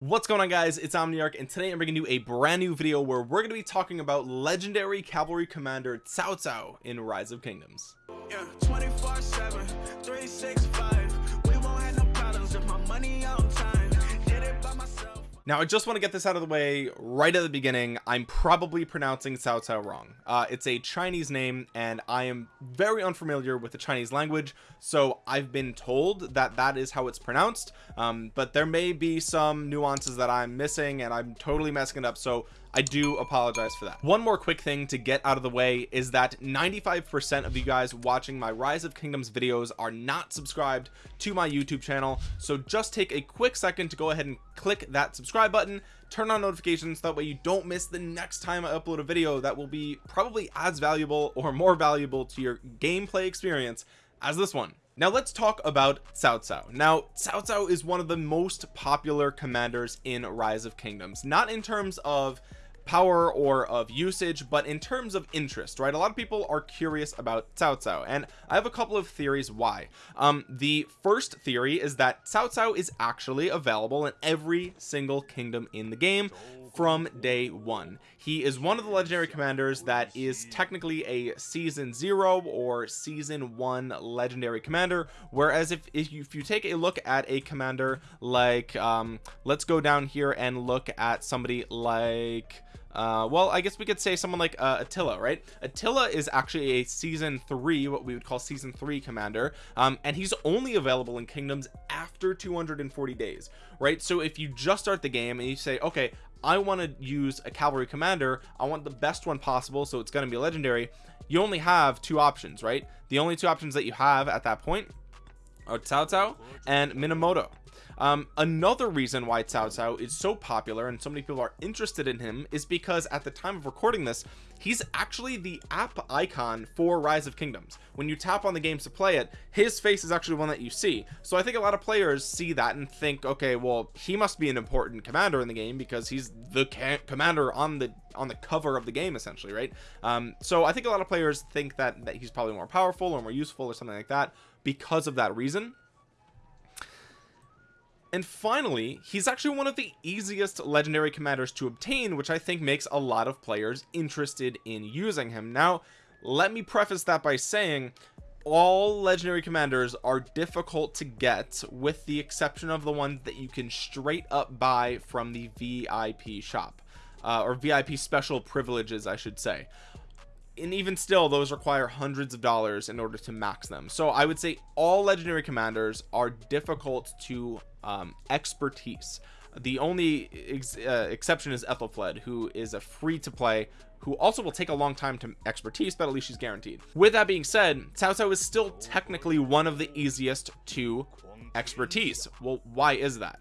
what's going on guys? It's omniarch and today i'm bringing you a brand new video where we're going to be talking about legendary cavalry commander Cao Cao in rise of kingdoms. Yeah, now I just want to get this out of the way right at the beginning. I'm probably pronouncing Cao Cao wrong. Uh, it's a Chinese name and I am very unfamiliar with the Chinese language so I've been told that that is how it's pronounced. Um, but there may be some nuances that I'm missing and I'm totally messing it up. So I do apologize for that. One more quick thing to get out of the way is that 95% of you guys watching my rise of kingdoms videos are not subscribed to my YouTube channel. So just take a quick second to go ahead and click that subscribe button turn on notifications that way you don't miss the next time I upload a video that will be probably as valuable or more valuable to your gameplay experience as this one now let's talk about Cao Cao. Now Cao Cao is one of the most popular commanders in rise of kingdoms not in terms of power or of usage but in terms of interest right? A lot of people are curious about Cao Cao and I have a couple of theories why. Um the first theory is that Cao Cao is actually available in every single kingdom in the game from day one. He is one of the legendary commanders that is technically a season zero or season one legendary commander. Whereas if, if you, if you take a look at a commander like um let's go down here and look at somebody like uh, well I guess we could say someone like uh, Attila right? Attila is actually a season three what we would call season three commander. Um, and he's only available in kingdoms after 240 days right? So if you just start the game and you say okay I want to use a cavalry commander. I want the best one possible so it's going to be legendary. You only have two options right? The only two options that you have at that point are Cao Cao and Minamoto um, another reason why Cao Cao is so popular and so many people are interested in him is because at the time of recording this he's actually the app icon for rise of kingdoms. When you tap on the games to play it his face is actually one that you see. So i think a lot of players see that and think okay well he must be an important commander in the game because he's the commander on the on the cover of the game essentially right? Um, so i think a lot of players think that that he's probably more powerful or more useful or something like that because of that reason and finally he's actually one of the easiest legendary commanders to obtain which I think makes a lot of players interested in using him. Now let me preface that by saying all legendary commanders are difficult to get with the exception of the ones that you can straight up buy from the VIP shop. Uh, or VIP special privileges I should say and even still those require hundreds of dollars in order to max them. So I would say all legendary commanders are difficult to um, expertise. The only ex uh, exception is Ethelfled who is a free to play who also will take a long time to expertise but at least she's guaranteed. With that being said Cao Cao is still technically one of the easiest to expertise. Well why is that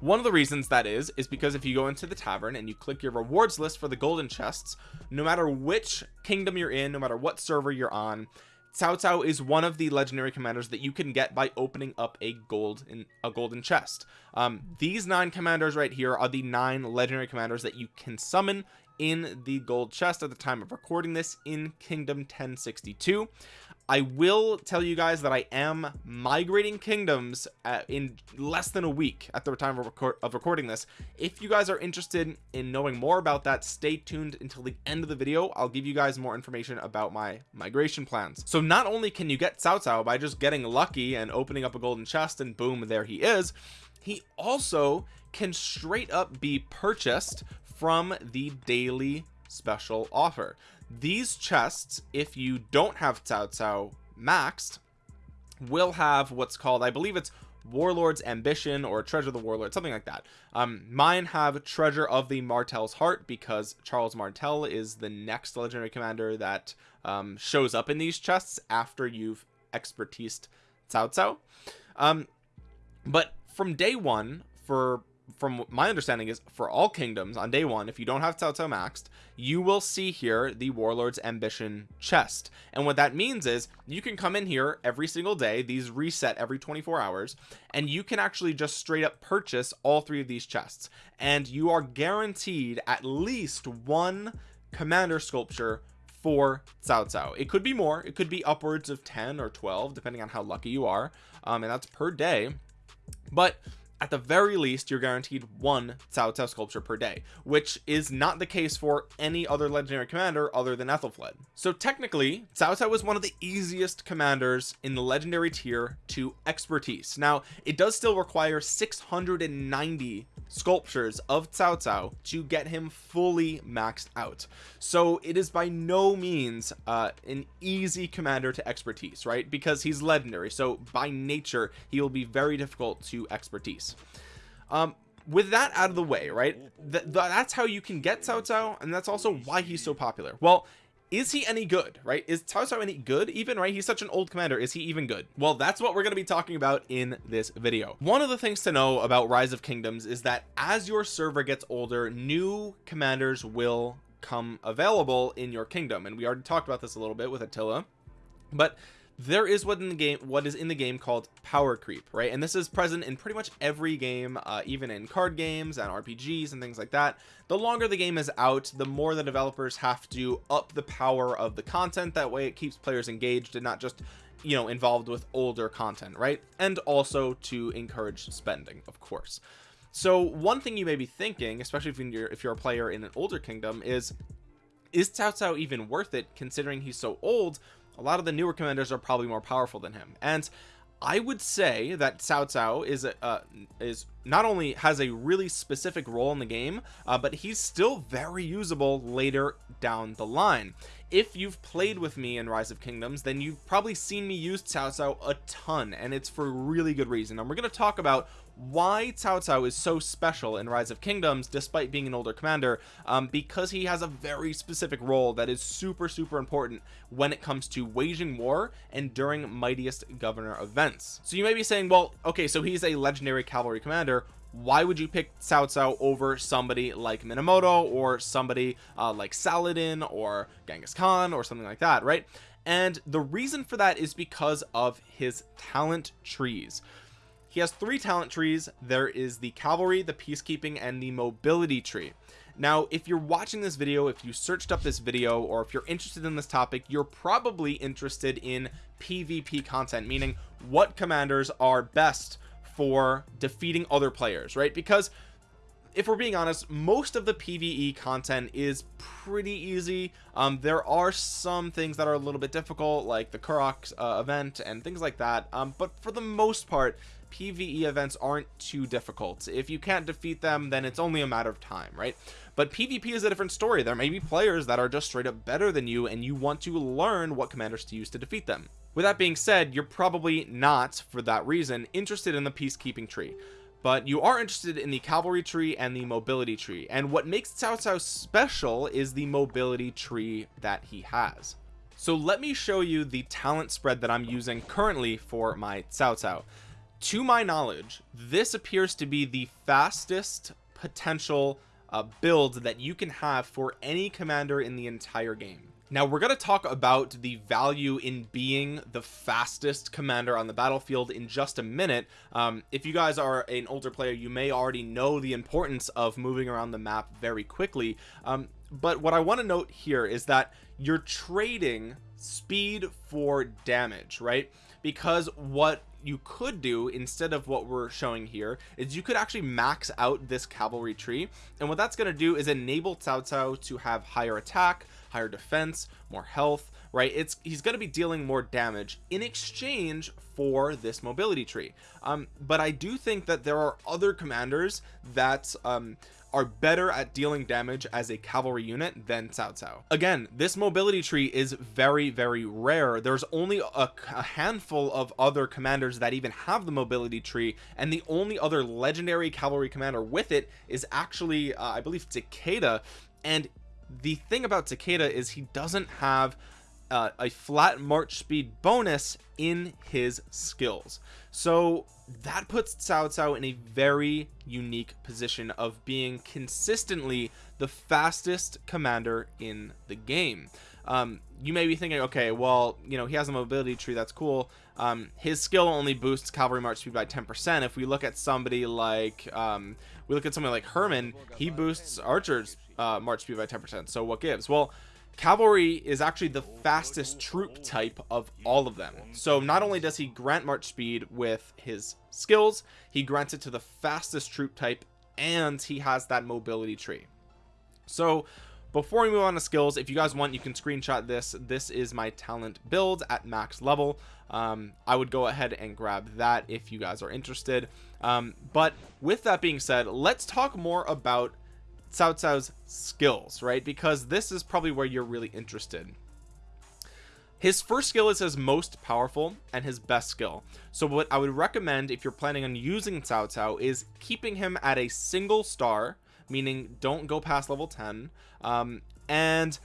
one of the reasons that is is because if you go into the tavern and you click your rewards list for the golden chests no matter which kingdom you're in no matter what server you're on Cao Cao is one of the legendary commanders that you can get by opening up a gold in a golden chest. Um, these nine commanders right here are the nine legendary commanders that you can summon in the gold chest at the time of recording this in kingdom 1062 I will tell you guys that I am migrating kingdoms uh, in less than a week at the time of, record of recording this. If you guys are interested in knowing more about that stay tuned until the end of the video. I'll give you guys more information about my migration plans. So not only can you get Cao Cao by just getting lucky and opening up a golden chest and boom there he is he also can straight up be purchased from the daily special offer these chests if you don't have Cao Cao maxed will have what's called I believe it's warlord's ambition or treasure of the warlord something like that. Um mine have treasure of the martel's heart because charles martel is the next legendary commander that um shows up in these chests after you've expertised Cao Cao um but from day one for from my understanding is for all kingdoms on day one if you don't have Cao maxed you will see here the warlord's ambition chest. And what that means is you can come in here every single day these reset every 24 hours and you can actually just straight up purchase all three of these chests. And you are guaranteed at least one commander sculpture for Cao Cao it could be more. It could be upwards of 10 or 12 depending on how lucky you are. Um, and that's per day. But at the very least you're guaranteed one Cao Cao sculpture per day which is not the case for any other legendary commander other than Ethelflaed so technically Cao Cao was one of the easiest commanders in the legendary tier to expertise. Now it does still require 690 sculptures of Cao Cao to get him fully maxed out. So it is by no means uh, an easy commander to expertise right? Because he's legendary so by nature he will be very difficult to expertise um with that out of the way right th th that's how you can get Cao Cao and that's also why he's so popular. Well is he any good right? Is Cao Cao any good? Even right he's such an old commander is he even good? Well that's what we're going to be talking about in this video. One of the things to know about rise of kingdoms is that as your server gets older new commanders will come available in your kingdom and we already talked about this a little bit with Attila. But there is what in the game what is in the game called power creep right? And this is present in pretty much every game uh, even in card games and rpgs and things like that. The longer the game is out the more the developers have to up the power of the content. That way it keeps players engaged and not just you know involved with older content right? And also to encourage spending of course. So one thing you may be thinking especially if you're if you're a player in an older kingdom is is Cao Cao even worth it considering he's so old a lot of the newer commanders are probably more powerful than him. And I would say that Cao Cao is uh, is not only has a really specific role in the game uh, but he's still very usable later down the line. If you've played with me in rise of kingdoms then you've probably seen me use Cao Cao a ton and it's for really good reason. And we're going to talk about why Cao Cao is so special in rise of kingdoms despite being an older commander um, because he has a very specific role that is super super important when it comes to waging war and during mightiest governor events. So you may be saying well okay so he's a legendary cavalry commander. Why would you pick Cao Cao over somebody like Minamoto or somebody uh, like Saladin or Genghis Khan or something like that right? And the reason for that is because of his talent trees he has three talent trees. There is the cavalry the peacekeeping and the mobility tree. Now if you're watching this video if you searched up this video or if you're interested in this topic you're probably interested in pvp content meaning what commanders are best for defeating other players right? Because if we're being honest most of the pve content is pretty easy. Um, there are some things that are a little bit difficult like the Karuak uh, event and things like that. Um, but for the most part PvE events aren't too difficult. If you can't defeat them then it's only a matter of time right? But PvP is a different story. There may be players that are just straight up better than you and you want to learn what commanders to use to defeat them. With that being said you're probably not for that reason interested in the peacekeeping tree. But you are interested in the cavalry tree and the mobility tree. And what makes Cao Cao special is the mobility tree that he has. So let me show you the talent spread that I'm using currently for my Cao Cao to my knowledge this appears to be the fastest potential uh, build that you can have for any commander in the entire game. Now we're going to talk about the value in being the fastest commander on the battlefield in just a minute. Um, if you guys are an older player you may already know the importance of moving around the map very quickly. Um, but what I want to note here is that you're trading speed for damage right? Because what you could do instead of what we're showing here is you could actually max out this cavalry tree. And what that's going to do is enable Cao Cao to have higher attack higher defense more health right? It's he's going to be dealing more damage in exchange for this mobility tree. Um but I do think that there are other commanders that um are better at dealing damage as a cavalry unit than Cao Cao. Again this mobility tree is very very rare. There's only a, a, handful of other commanders that even have the mobility tree and the only other legendary cavalry commander with it is actually uh, I believe Takeda. And the thing about Takeda is he doesn't have uh, a flat march speed bonus in his skills. So that puts Cao Cao in a very unique position of being consistently the fastest commander in the game. Um, you may be thinking okay well you know he has a mobility tree that's cool. Um, his skill only boosts cavalry march speed by 10 percent. If we look at somebody like um, we look at somebody like Hermann he boosts archers uh, march speed by 10 percent. So what gives? Well cavalry is actually the fastest troop type of all of them. So not only does he grant march speed with his skills he grants it to the fastest troop type and he has that mobility tree. So before we move on to skills if you guys want you can screenshot this. This is my talent build at max level. Um, I would go ahead and grab that if you guys are interested. Um, but with that being said let's talk more about Cao Cao's skills, right? Because this is probably where you're really interested. His first skill is his most powerful and his best skill. So what I would recommend if you're planning on using Cao Cao is keeping him at a single star, meaning don't go past level 10, um, and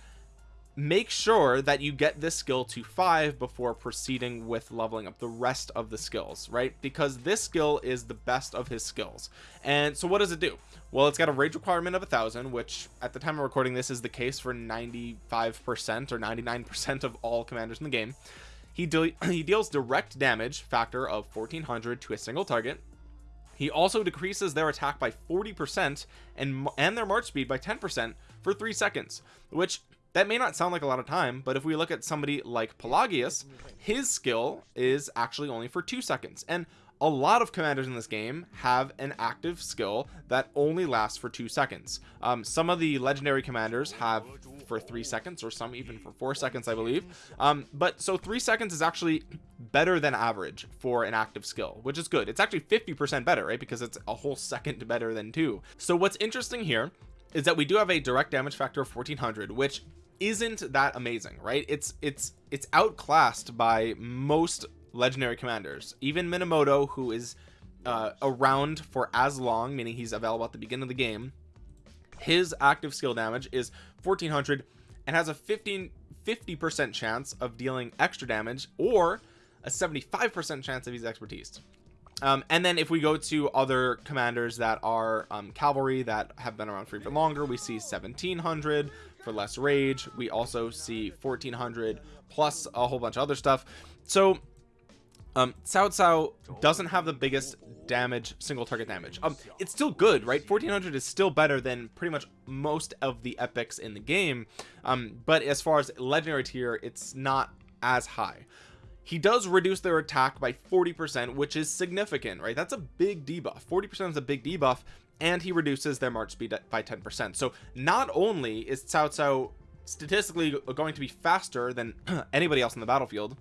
make sure that you get this skill to five before proceeding with leveling up the rest of the skills right? Because this skill is the best of his skills. And so what does it do? Well it's got a rage requirement of a thousand which at the time of recording this is the case for 95 percent or 99 percent of all commanders in the game. He, de he deals direct damage factor of 1400 to a single target. He also decreases their attack by 40% and and their march speed by 10% for 3 seconds which that may not sound like a lot of time but if we look at somebody like Pelagius his skill is actually only for two seconds. And a lot of commanders in this game have an active skill that only lasts for two seconds. Um, some of the legendary commanders have for three seconds or some even for four seconds I believe. Um, but so three seconds is actually better than average for an active skill which is good. It's actually 50% better right? Because it's a whole second better than two. So what's interesting here is that we do have a direct damage factor of 1400 which isn't that amazing right? It's it's it's outclassed by most legendary commanders. Even minamoto who is uh, around for as long meaning he's available at the beginning of the game his active skill damage is 1400 and has a 15 50 percent chance of dealing extra damage or a 75 percent chance of his expertise. Um, and then if we go to other commanders that are um, cavalry that have been around for even longer we see 1700 for less rage. We also see 1400 plus a whole bunch of other stuff. So um Cao Cao doesn't have the biggest damage single target damage. Um it's still good right? 1400 is still better than pretty much most of the epics in the game. Um but as far as legendary tier it's not as high. He does reduce their attack by 40 percent which is significant right? That's a big debuff. 40 percent is a big debuff and he reduces their march speed by 10 percent. So not only is Cao Cao statistically going to be faster than anybody else in the battlefield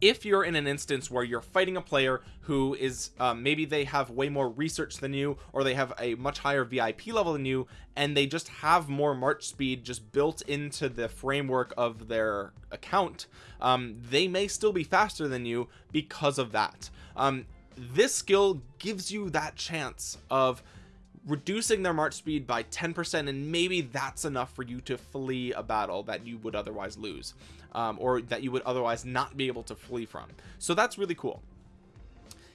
if you're in an instance where you're fighting a player who is um, maybe they have way more research than you or they have a much higher VIP level than you and they just have more march speed just built into the framework of their account um, they may still be faster than you because of that. Um, this skill gives you that chance of reducing their march speed by 10% and maybe that's enough for you to flee a battle that you would otherwise lose um, or that you would otherwise not be able to flee from. So that's really cool.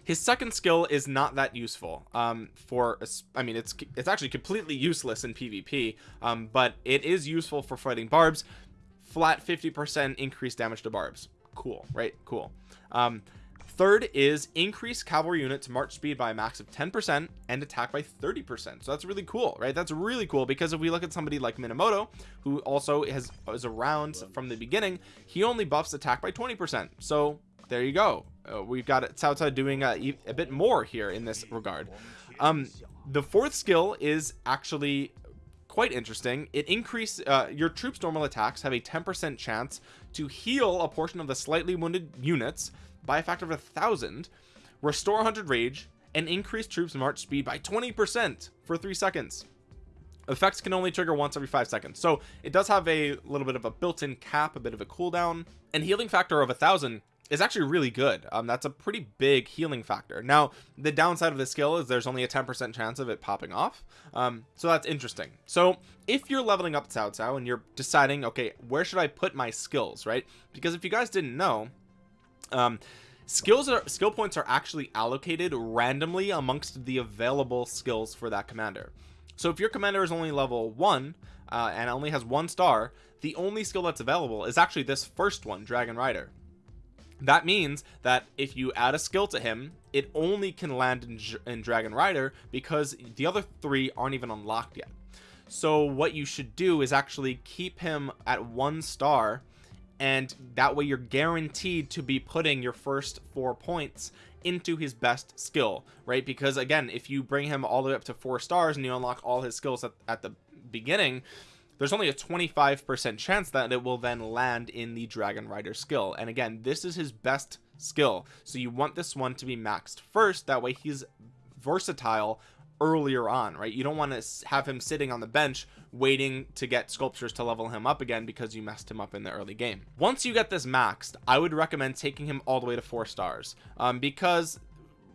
His second skill is not that useful um, for I mean it's it's actually completely useless in PvP um, but it is useful for fighting barbs. Flat 50% increased damage to barbs. Cool right? Cool. Um, third is increase cavalry units march speed by a max of 10 percent and attack by 30 percent. So that's really cool right? That's really cool because if we look at somebody like minamoto who also has is around from the beginning he only buffs attack by 20 percent. So there you go. Uh, we've got Cao Cao doing a, a bit more here in this regard. Um the fourth skill is actually quite interesting. It increase uh, your troops normal attacks have a 10 percent chance to heal a portion of the slightly wounded units by a factor of a thousand restore 100 rage and increase troops march speed by 20 percent for three seconds. Effects can only trigger once every five seconds. So it does have a little bit of a built-in cap a bit of a cooldown and healing factor of a thousand is actually really good. Um that's a pretty big healing factor. Now the downside of the skill is there's only a 10 percent chance of it popping off. Um so that's interesting. So if you're leveling up Cao Cao and you're deciding okay where should I put my skills right? Because if you guys didn't know um skills are skill points are actually allocated randomly amongst the available skills for that commander. So if your commander is only level one uh, and only has one star the only skill that's available is actually this first one dragon rider. That means that if you add a skill to him it only can land in, in dragon rider because the other three aren't even unlocked yet. So what you should do is actually keep him at one star and that way you're guaranteed to be putting your first four points into his best skill right? Because again if you bring him all the way up to four stars and you unlock all his skills at, at the beginning there's only a 25% chance that it will then land in the dragon rider skill. And again this is his best skill. So you want this one to be maxed first. That way he's versatile earlier on right? You don't want to have him sitting on the bench waiting to get sculptures to level him up again because you messed him up in the early game. Once you get this maxed i would recommend taking him all the way to four stars um, because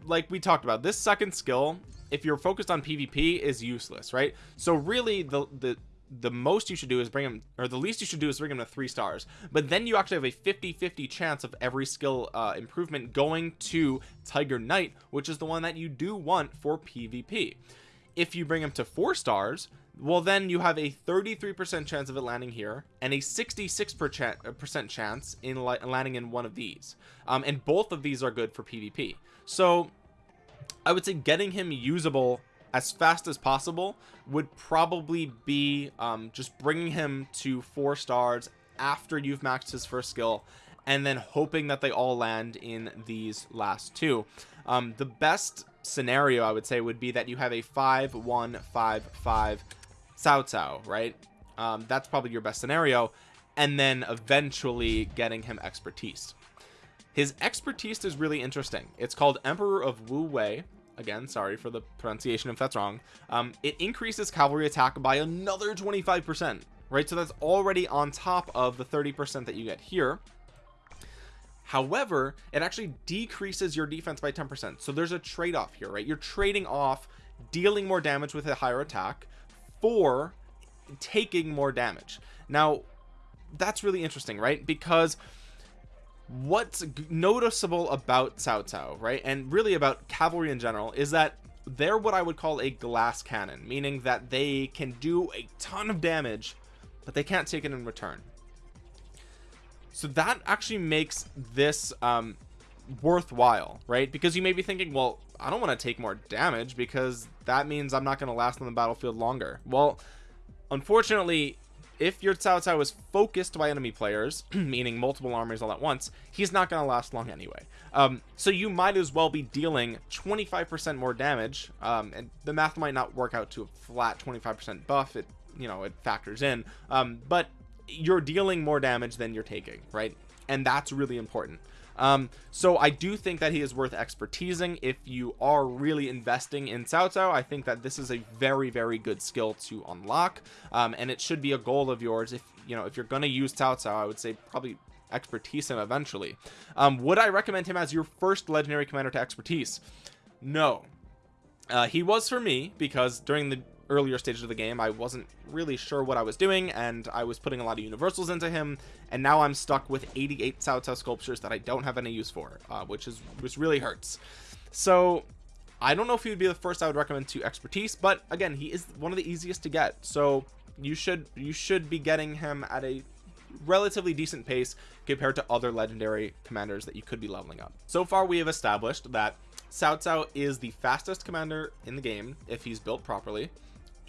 like we talked about this second skill if you're focused on pvp is useless right? So really the the the most you should do is bring him or the least you should do is bring him to three stars. But then you actually have a 50 50 chance of every skill uh, improvement going to tiger knight which is the one that you do want for pvp if you bring him to four stars well then you have a 33 percent chance of it landing here and a 66 percent uh, chance in landing in one of these. Um, and both of these are good for pvp so i would say getting him usable as fast as possible would probably be um, just bringing him to four stars after you've maxed his first skill and then hoping that they all land in these last two. Um, the best scenario I would say would be that you have a five one five five Cao Cao right? Um, that's probably your best scenario. And then eventually getting him expertise. His expertise is really interesting. It's called Emperor of Wu Wei again sorry for the pronunciation if that's wrong. Um, it increases cavalry attack by another 25 percent right? So that's already on top of the 30 percent that you get here. However it actually decreases your defense by 10 percent. So there's a trade-off here right? You're trading off dealing more damage with a higher attack for taking more damage. Now that's really interesting right? Because what's noticeable about Cao Cao right and really about cavalry in general is that they're what I would call a glass cannon meaning that they can do a ton of damage but they can't take it in return. So that actually makes this um worthwhile right? Because you may be thinking well I don't want to take more damage because that means I'm not going to last on the battlefield longer. Well unfortunately if your Cao Cao is focused by enemy players meaning multiple armies all at once he's not going to last long anyway. Um, so you might as well be dealing 25% more damage um, and the math might not work out to a flat 25% buff it you know it factors in. Um, but you're dealing more damage than you're taking right? And that's really important um, so I do think that he is worth expertising. If you are really investing in Cao Cao I think that this is a very very good skill to unlock. Um, and it should be a goal of yours. If you know if you're gonna use Cao Cao I would say probably expertise him eventually. Um, would I recommend him as your first legendary commander to expertise? No. Uh, he was for me because during the earlier stages of the game I wasn't really sure what I was doing and I was putting a lot of universals into him and now I'm stuck with 88 Cao sculptures that I don't have any use for uh, which is which really hurts. So I don't know if he would be the first I would recommend to expertise but again he is one of the easiest to get. So you should you should be getting him at a relatively decent pace compared to other legendary commanders that you could be leveling up. So far we have established that Cao Cao is the fastest commander in the game if he's built properly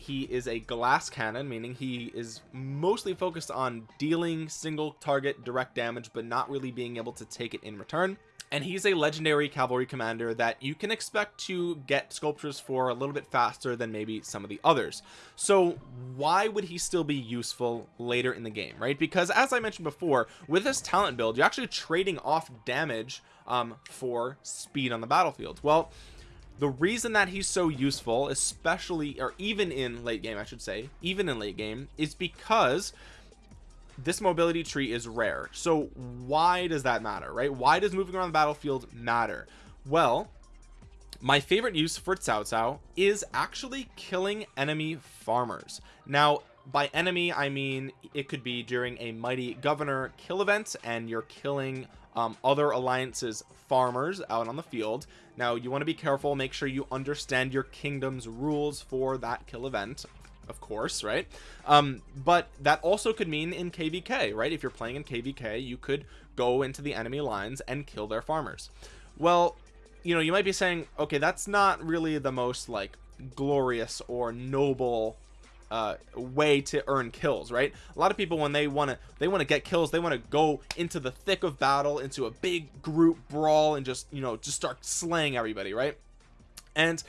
he is a glass cannon meaning he is mostly focused on dealing single target direct damage but not really being able to take it in return. And he's a legendary cavalry commander that you can expect to get sculptures for a little bit faster than maybe some of the others. So why would he still be useful later in the game right? Because as I mentioned before with this talent build you're actually trading off damage um, for speed on the battlefield. Well the reason that he's so useful especially or even in late game I should say even in late game is because this mobility tree is rare. So why does that matter right? Why does moving around the battlefield matter? Well my favorite use for Cao Cao is actually killing enemy farmers. Now by enemy I mean it could be during a mighty governor kill event and you're killing um, other alliances farmers out on the field. Now you want to be careful make sure you understand your kingdom's rules for that kill event of course right? Um, but that also could mean in kvk right? If you're playing in kvk you could go into the enemy lines and kill their farmers. Well you know you might be saying okay that's not really the most like glorious or noble uh way to earn kills right? A lot of people when they want to they want to get kills they want to go into the thick of battle into a big group brawl and just you know just start slaying everybody right? And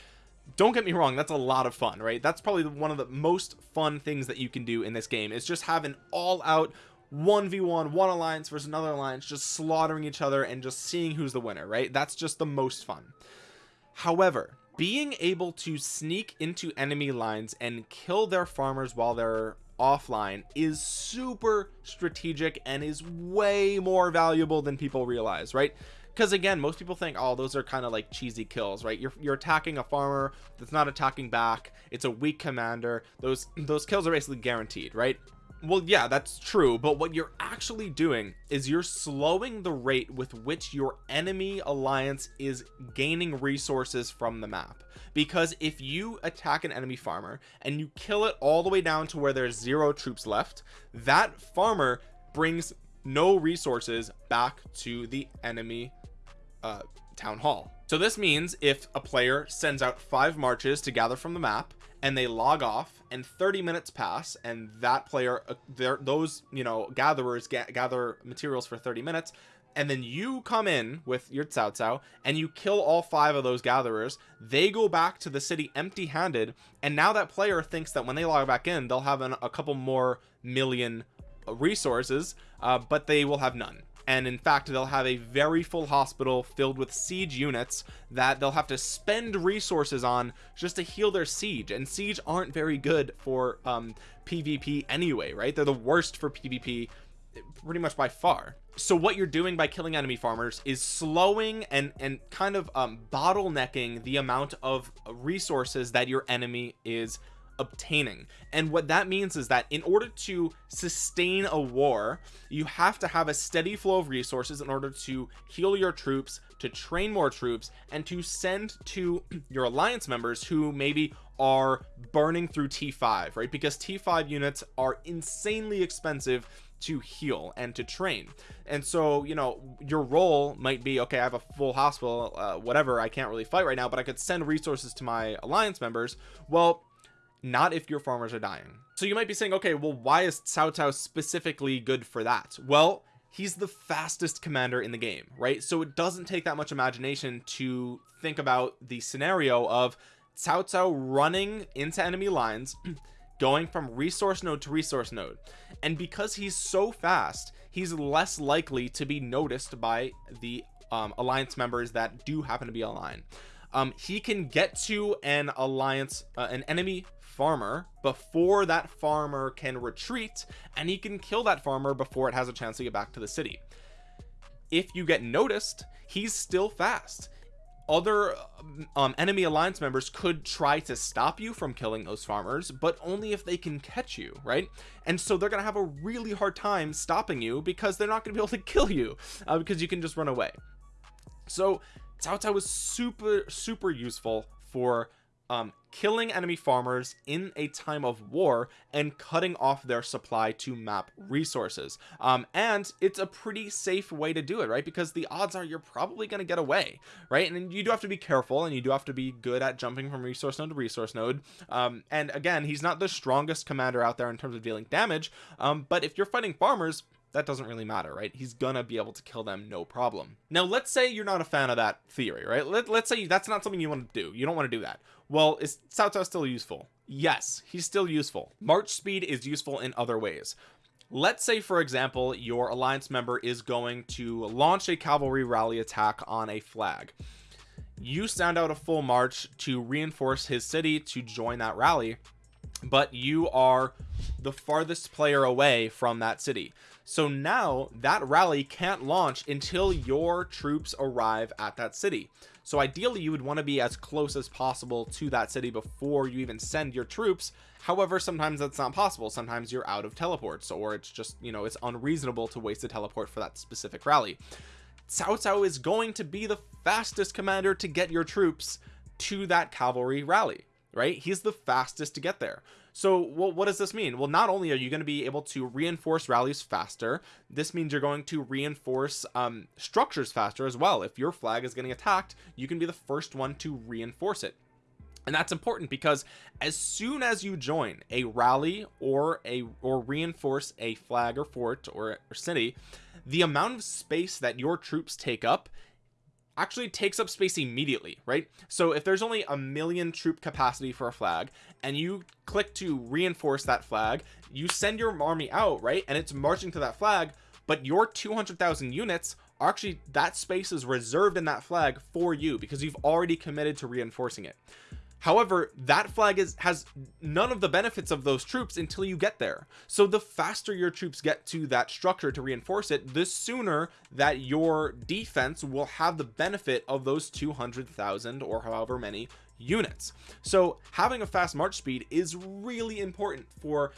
don't get me wrong that's a lot of fun right? That's probably one of the most fun things that you can do in this game is just have an all-out 1v1 one alliance versus another alliance just slaughtering each other and just seeing who's the winner right? That's just the most fun. However being able to sneak into enemy lines and kill their farmers while they're offline is super strategic and is way more valuable than people realize right? Because again most people think oh those are kind of like cheesy kills right? You're, you're attacking a farmer that's not attacking back. It's a weak commander. Those those kills are basically guaranteed right well yeah that's true but what you're actually doing is you're slowing the rate with which your enemy alliance is gaining resources from the map. Because if you attack an enemy farmer and you kill it all the way down to where there's zero troops left that farmer brings no resources back to the enemy uh, town hall. So this means if a player sends out five marches to gather from the map and they log off and 30 minutes pass and that player uh, those you know gatherers ga gather materials for 30 minutes and then you come in with your Cao Cao and you kill all five of those gatherers. They go back to the city empty handed and now that player thinks that when they log back in they'll have an, a couple more million resources uh, but they will have none and in fact they'll have a very full hospital filled with siege units that they'll have to spend resources on just to heal their siege. And siege aren't very good for um pvp anyway right? They're the worst for pvp pretty much by far. So what you're doing by killing enemy farmers is slowing and and kind of um bottlenecking the amount of resources that your enemy is obtaining. And what that means is that in order to sustain a war you have to have a steady flow of resources in order to heal your troops to train more troops and to send to your alliance members who maybe are burning through t5 right? Because t5 units are insanely expensive to heal and to train. And so you know your role might be okay I have a full hospital uh, whatever I can't really fight right now but I could send resources to my alliance members. Well not if your farmers are dying. So you might be saying okay well why is Cao Cao specifically good for that? Well he's the fastest commander in the game right? So it doesn't take that much imagination to think about the scenario of Cao Cao running into enemy lines going from resource node to resource node. And because he's so fast he's less likely to be noticed by the um, alliance members that do happen to be online. Um, he can get to an alliance uh, an enemy farmer before that farmer can retreat and he can kill that farmer before it has a chance to get back to the city. If you get noticed he's still fast. Other um, enemy alliance members could try to stop you from killing those farmers but only if they can catch you right? And so they're gonna have a really hard time stopping you because they're not gonna be able to kill you uh, because you can just run away. So Cao Cao was super super useful for um, killing enemy farmers in a time of war and cutting off their supply to map resources. Um, and it's a pretty safe way to do it right? Because the odds are you're probably going to get away right? And you do have to be careful and you do have to be good at jumping from resource node to resource node. Um, and again he's not the strongest commander out there in terms of dealing damage um, but if you're fighting farmers that doesn't really matter right? He's gonna be able to kill them no problem. Now let's say you're not a fan of that theory right? Let, let's say that's not something you want to do. You don't want to do that. Well is Cao Cao still useful? Yes he's still useful. March speed is useful in other ways. Let's say for example your alliance member is going to launch a cavalry rally attack on a flag. You send out a full march to reinforce his city to join that rally but you are the farthest player away from that city so now that rally can't launch until your troops arrive at that city. So ideally you would want to be as close as possible to that city before you even send your troops. However sometimes that's not possible. Sometimes you're out of teleports or it's just you know it's unreasonable to waste a teleport for that specific rally. Cao Cao is going to be the fastest commander to get your troops to that cavalry rally right? He's the fastest to get there so well, what does this mean? Well not only are you going to be able to reinforce rallies faster this means you're going to reinforce um, structures faster as well. If your flag is getting attacked you can be the first one to reinforce it. And that's important because as soon as you join a rally or a or reinforce a flag or fort or, or city the amount of space that your troops take up actually takes up space immediately right? So if there's only a million troop capacity for a flag and you click to reinforce that flag you send your army out right? And it's marching to that flag but your 200,000 units are actually that space is reserved in that flag for you because you've already committed to reinforcing it however that flag is has none of the benefits of those troops until you get there. So the faster your troops get to that structure to reinforce it the sooner that your defense will have the benefit of those 200,000 or however many units. So having a fast march speed is really important for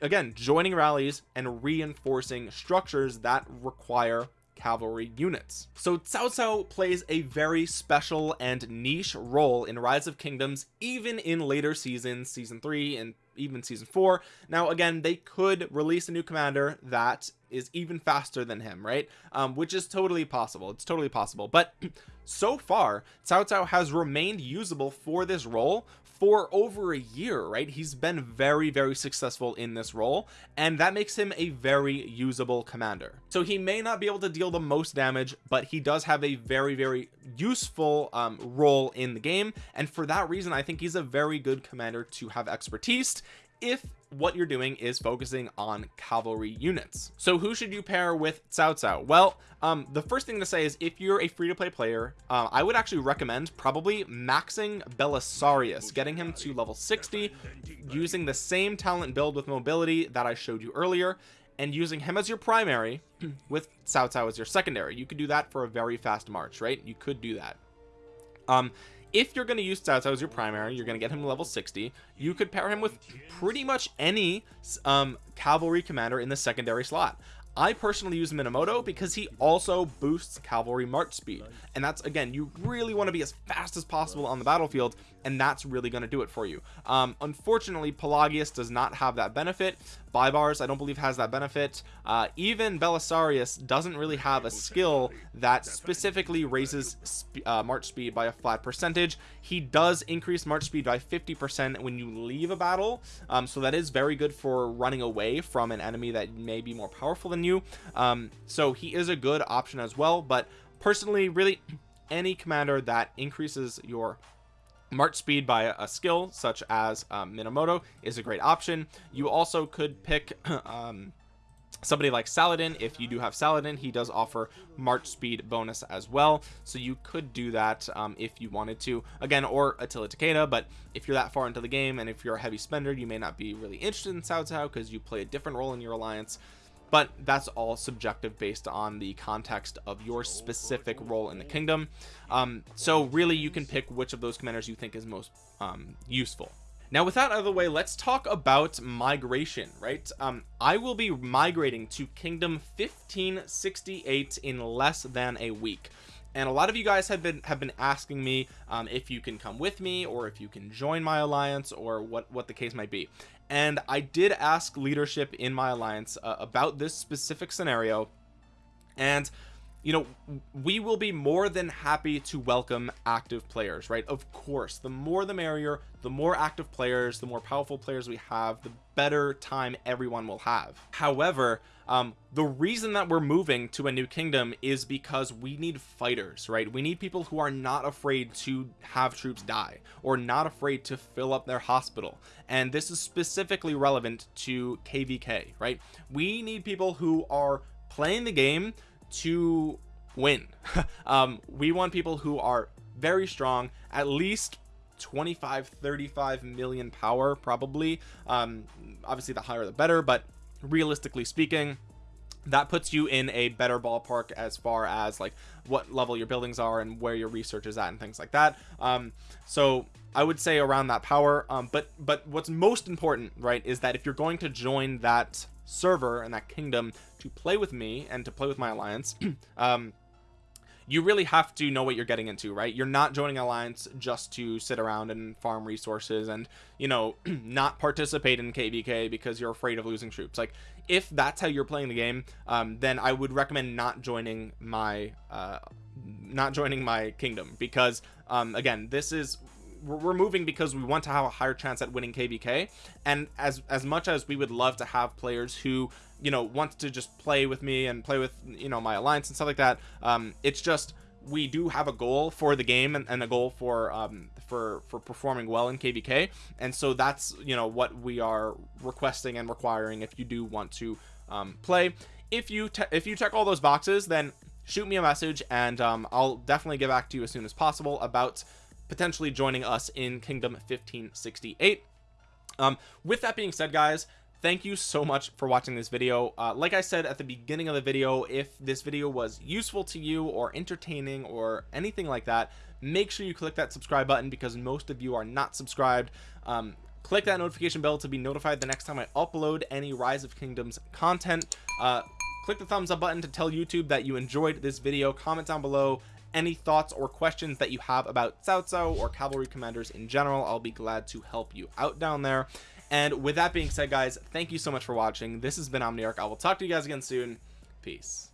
again joining rallies and reinforcing structures that require cavalry units. So Cao Cao plays a very special and niche role in rise of kingdoms even in later seasons season three and even season four. Now again they could release a new commander that is even faster than him right? Um, which is totally possible. It's totally possible. But so far Cao Cao has remained usable for this role for over a year right? He's been very very successful in this role and that makes him a very usable commander. So he may not be able to deal the most damage but he does have a very very useful um, role in the game. And for that reason I think he's a very good commander to have expertise if what you're doing is focusing on cavalry units. So who should you pair with Cao Cao well um the first thing to say is if you're a free-to-play player uh, I would actually recommend probably maxing Belisarius getting him to level 60 using the same talent build with mobility that I showed you earlier and using him as your primary with Cao Cao as your secondary. You could do that for a very fast march right? You could do that. Um if you're going to use Cao as your primary you're going to get him level 60 you could pair him with pretty much any um, cavalry commander in the secondary slot. I personally use Minamoto because he also boosts cavalry march speed. And that's again you really want to be as fast as possible on the battlefield and that's really going to do it for you. Um unfortunately Pelagius does not have that benefit. Baibars I don't believe has that benefit. Uh even Belisarius doesn't really have a skill that specifically raises sp uh, march speed by a flat percentage. He does increase march speed by 50 percent when you leave a battle. Um so that is very good for running away from an enemy that may be more powerful than you. Um so he is a good option as well but personally really any commander that increases your march speed by a, skill such as um, Minamoto is a great option. You also could pick um, somebody like Saladin. If you do have Saladin he does offer march speed bonus as well. So you could do that um, if you wanted to. Again or Attila Takeda but if you're that far into the game and if you're a heavy spender you may not be really interested in Cao Cao because you play a different role in your alliance but that's all subjective based on the context of your specific role in the kingdom. Um, so really you can pick which of those commanders you think is most um, useful. Now with that out of the way let's talk about migration right? Um, I will be migrating to kingdom 1568 in less than a week. And a lot of you guys have been have been asking me um, if you can come with me or if you can join my alliance or what what the case might be and I did ask leadership in my alliance uh, about this specific scenario. And you know we will be more than happy to welcome active players right? Of course the more the merrier the more active players the more powerful players we have the better time everyone will have. However um, the reason that we're moving to a new kingdom is because we need fighters right? We need people who are not afraid to have troops die or not afraid to fill up their hospital. And this is specifically relevant to kvk right? We need people who are playing the game to win. Um we want people who are very strong at least 25 35 million power probably. Um obviously the higher the better but realistically speaking that puts you in a better ballpark as far as like what level your buildings are and where your research is at and things like that. Um so i would say around that power. Um but but what's most important right is that if you're going to join that server and that kingdom to play with me and to play with my alliance um you really have to know what you're getting into right? You're not joining alliance just to sit around and farm resources and you know not participate in kvk because you're afraid of losing troops. Like if that's how you're playing the game um, then i would recommend not joining my uh, not joining my kingdom because um, again this is we're moving because we want to have a higher chance at winning kvk and as as much as we would love to have players who you know want to just play with me and play with you know my alliance and stuff like that um it's just we do have a goal for the game and, and a goal for um for for performing well in kvk and so that's you know what we are requesting and requiring if you do want to um play. If you if you check all those boxes then shoot me a message and um i'll definitely get back to you as soon as possible about potentially joining us in kingdom 1568 um with that being said guys thank you so much for watching this video. Uh, like I said at the beginning of the video if this video was useful to you or entertaining or anything like that make sure you click that subscribe button because most of you are not subscribed. Um, click that notification bell to be notified the next time I upload any rise of kingdoms content. Uh, click the thumbs up button to tell YouTube that you enjoyed this video. Comment down below any thoughts or questions that you have about Cao or cavalry commanders in general I'll be glad to help you out down there. And with that being said guys thank you so much for watching. This has been omniarch. I will talk to you guys again soon. Peace